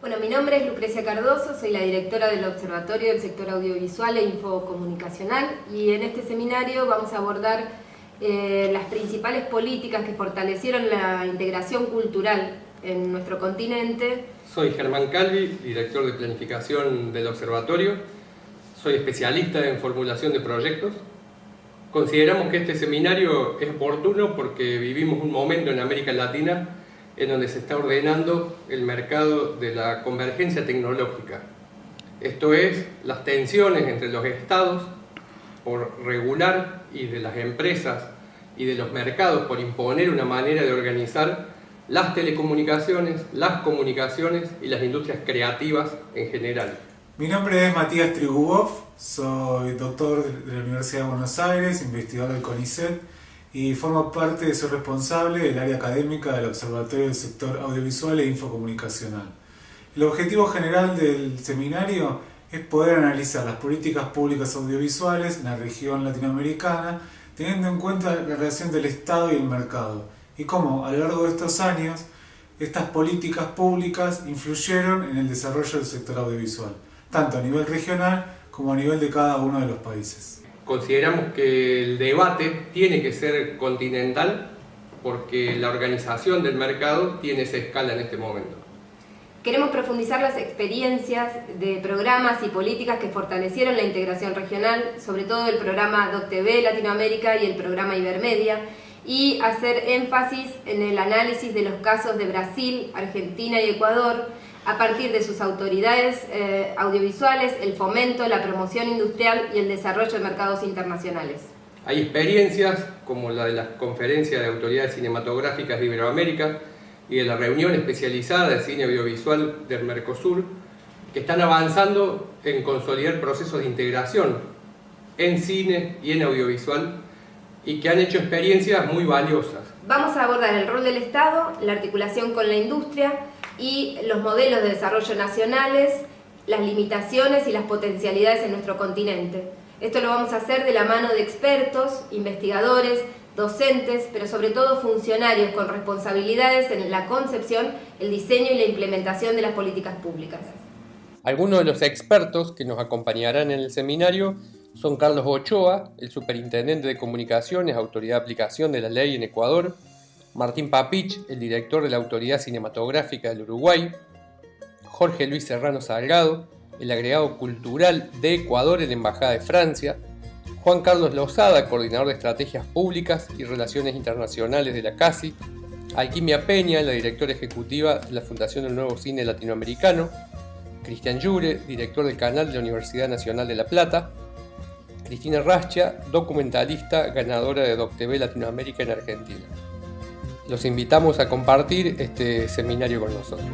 Bueno, mi nombre es Lucrecia Cardoso, soy la directora del Observatorio del Sector Audiovisual e Infocomunicacional y en este seminario vamos a abordar eh, las principales políticas que fortalecieron la integración cultural en nuestro continente. Soy Germán Calvi, director de planificación del Observatorio. Soy especialista en formulación de proyectos. Consideramos que este seminario es oportuno porque vivimos un momento en América Latina en donde se está ordenando el mercado de la convergencia tecnológica. Esto es, las tensiones entre los estados por regular y de las empresas y de los mercados por imponer una manera de organizar las telecomunicaciones, las comunicaciones y las industrias creativas en general. Mi nombre es Matías Trigubov, soy doctor de la Universidad de Buenos Aires, investigador del CONICET y formo parte de ser responsable del área académica del Observatorio del Sector Audiovisual e Infocomunicacional. El objetivo general del seminario es poder analizar las políticas públicas audiovisuales en la región latinoamericana teniendo en cuenta la relación del Estado y el mercado y cómo a lo largo de estos años estas políticas públicas influyeron en el desarrollo del sector audiovisual, tanto a nivel regional como a nivel de cada uno de los países consideramos que el debate tiene que ser continental porque la organización del mercado tiene esa escala en este momento. Queremos profundizar las experiencias de programas y políticas que fortalecieron la integración regional, sobre todo el programa DocTV Latinoamérica y el programa Ibermedia, y hacer énfasis en el análisis de los casos de Brasil, Argentina y Ecuador, a partir de sus autoridades eh, audiovisuales, el fomento, la promoción industrial y el desarrollo de mercados internacionales. Hay experiencias como la de la Conferencia de Autoridades Cinematográficas de Iberoamérica y de la reunión especializada de cine audiovisual del Mercosur que están avanzando en consolidar procesos de integración en cine y en audiovisual y que han hecho experiencias muy valiosas. Vamos a abordar el rol del Estado, la articulación con la industria, y los modelos de desarrollo nacionales, las limitaciones y las potencialidades en nuestro continente. Esto lo vamos a hacer de la mano de expertos, investigadores, docentes, pero sobre todo funcionarios con responsabilidades en la concepción, el diseño y la implementación de las políticas públicas. Algunos de los expertos que nos acompañarán en el seminario son Carlos Ochoa, el Superintendente de Comunicaciones, Autoridad de Aplicación de la Ley en Ecuador, Martín Papich, el director de la Autoridad Cinematográfica del Uruguay, Jorge Luis Serrano Salgado, el agregado cultural de Ecuador en la Embajada de Francia, Juan Carlos Lozada, coordinador de estrategias públicas y relaciones internacionales de la CASI, Alquimia Peña, la directora ejecutiva de la Fundación del Nuevo Cine Latinoamericano, Cristian Llure, director del canal de la Universidad Nacional de La Plata, Cristina Rascha, documentalista, ganadora de DocTV Latinoamérica en Argentina. Los invitamos a compartir este seminario con nosotros.